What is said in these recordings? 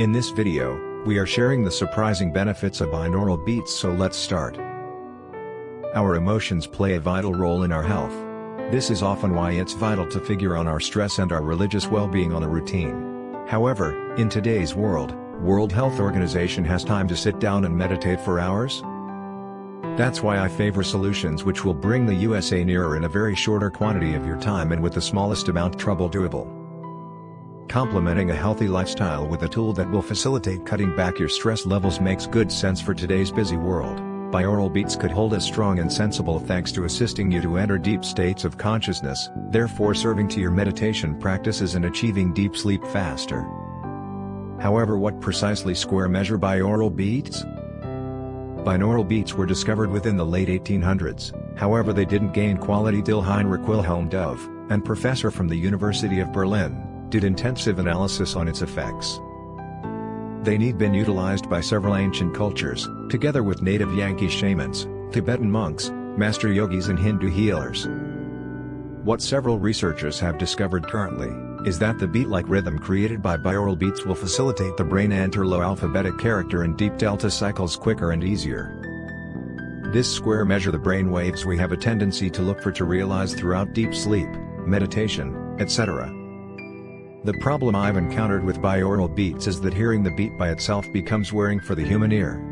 In this video, we are sharing the surprising benefits of binaural beats so let's start. Our emotions play a vital role in our health. This is often why it's vital to figure on our stress and our religious well-being on a routine. However, in today's world, World Health Organization has time to sit down and meditate for hours? That's why I favor solutions which will bring the USA nearer in a very shorter quantity of your time and with the smallest amount trouble doable. Complementing a healthy lifestyle with a tool that will facilitate cutting back your stress levels makes good sense for today's busy world. Binaural beats could hold as strong and sensible thanks to assisting you to enter deep states of consciousness, therefore serving to your meditation practices and achieving deep sleep faster. However what precisely square measure binaural beats? Binaural beats were discovered within the late 1800s, however they didn't gain quality till Heinrich Wilhelm Dove, and professor from the University of Berlin, did intensive analysis on its effects. They need been utilized by several ancient cultures, together with native Yankee shamans, Tibetan monks, master yogis and Hindu healers. What several researchers have discovered currently, is that the beat-like rhythm created by binaural beats will facilitate the brain enter low alphabetic character and deep delta cycles quicker and easier. This square measure the brain waves we have a tendency to look for to realize throughout deep sleep, meditation, etc. The problem I've encountered with binaural beats is that hearing the beat by itself becomes wearing for the human ear.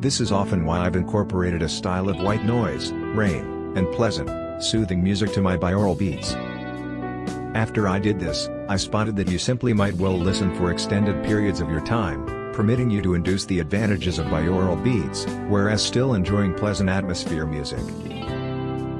This is often why I've incorporated a style of white noise, rain, and pleasant, soothing music to my binaural beats. After I did this, I spotted that you simply might well listen for extended periods of your time, permitting you to induce the advantages of binaural beats, whereas still enjoying pleasant atmosphere music.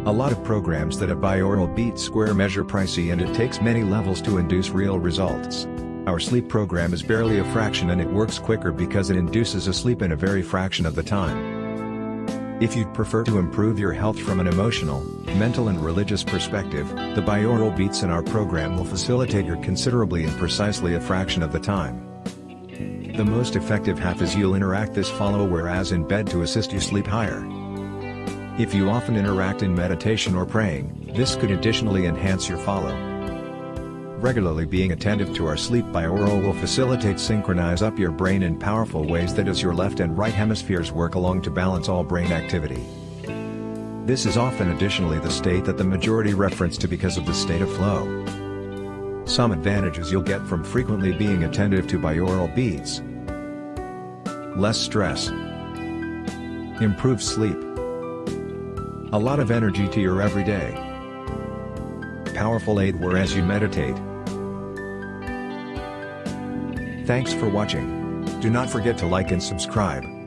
A lot of programs that have binaural beat square measure pricey and it takes many levels to induce real results. Our sleep program is barely a fraction and it works quicker because it induces a sleep in a very fraction of the time. If you'd prefer to improve your health from an emotional, mental and religious perspective, the binaural beats in our program will facilitate your considerably in precisely a fraction of the time. The most effective half is you'll interact this follow whereas in bed to assist you sleep higher. If you often interact in meditation or praying, this could additionally enhance your follow. Regularly being attentive to our sleep binaural will facilitate synchronize up your brain in powerful ways that as your left and right hemispheres work along to balance all brain activity. This is often additionally the state that the majority reference to because of the state of flow. Some advantages you'll get from frequently being attentive to binaural beats. Less stress. Improved sleep. A lot of energy to your everyday. Powerful aid whereas you meditate. Thanks for watching. Do not forget to like and subscribe.